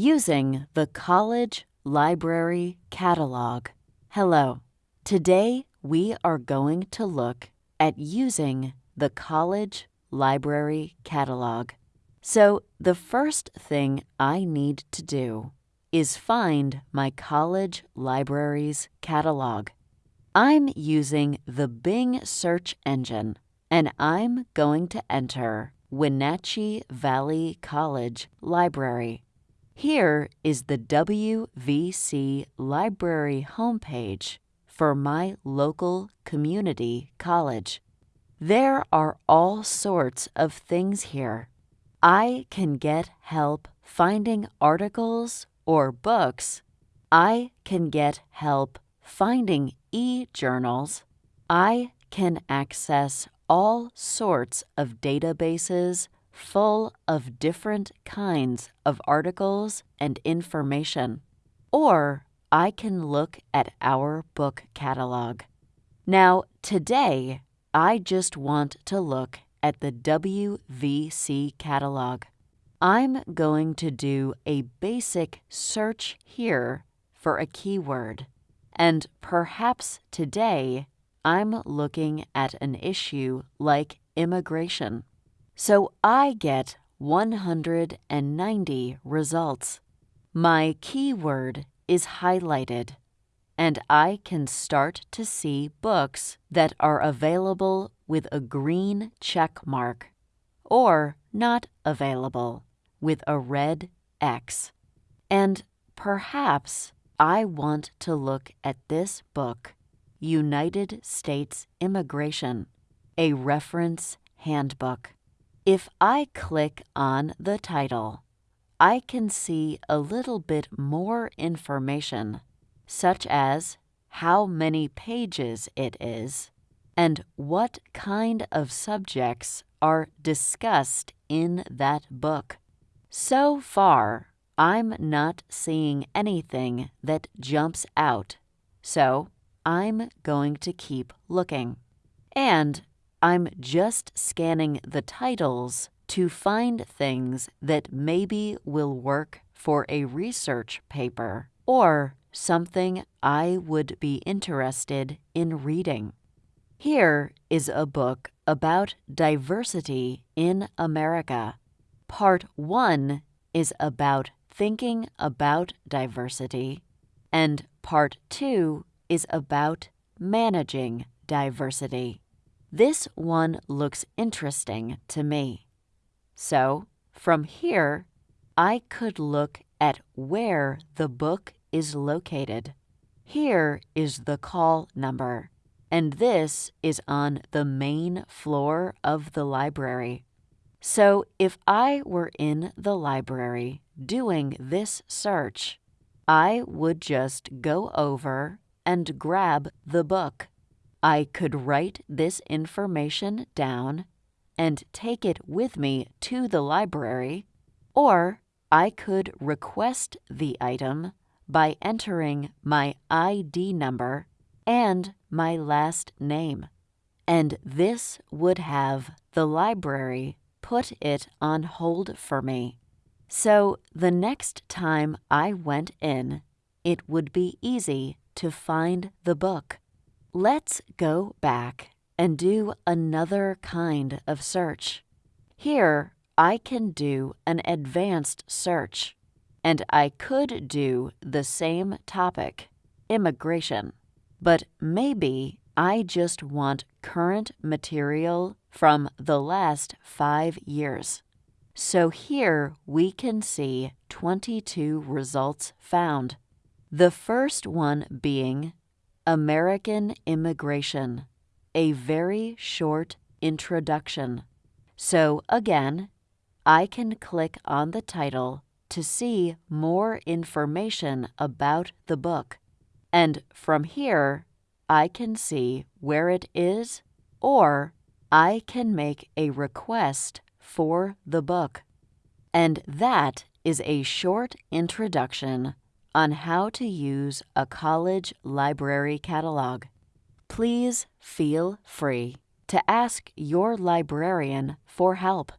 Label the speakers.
Speaker 1: using the College Library Catalog. Hello. Today we are going to look at using the College Library Catalog. So the first thing I need to do is find my college library's catalog. I'm using the Bing search engine and I'm going to enter Wenatchee Valley College Library. Here is the WVC Library homepage for my local community college. There are all sorts of things here. I can get help finding articles or books. I can get help finding e-journals. I can access all sorts of databases full of different kinds of articles and information. Or I can look at our book catalog. Now, today, I just want to look at the WVC catalog. I'm going to do a basic search here for a keyword. And perhaps today I'm looking at an issue like immigration. So I get 190 results. My keyword is highlighted, and I can start to see books that are available with a green check mark, or not available with a red X. And perhaps I want to look at this book United States Immigration, a Reference Handbook. If I click on the title, I can see a little bit more information, such as how many pages it is and what kind of subjects are discussed in that book. So far, I'm not seeing anything that jumps out, so I'm going to keep looking. And I'm just scanning the titles to find things that maybe will work for a research paper or something I would be interested in reading. Here is a book about diversity in America. Part 1 is about thinking about diversity, and Part 2 is about managing diversity. This one looks interesting to me. So, from here, I could look at where the book is located. Here is the call number, and this is on the main floor of the library. So if I were in the library doing this search, I would just go over and grab the book. I could write this information down and take it with me to the library, or I could request the item by entering my ID number and my last name. And this would have the library put it on hold for me. So the next time I went in, it would be easy to find the book. Let's go back and do another kind of search. Here, I can do an advanced search, and I could do the same topic, immigration, but maybe I just want current material from the last five years. So here we can see 22 results found. The first one being American Immigration, a very short introduction. So again, I can click on the title to see more information about the book. And from here, I can see where it is or I can make a request for the book. And that is a short introduction on how to use a college library catalog. Please feel free to ask your librarian for help.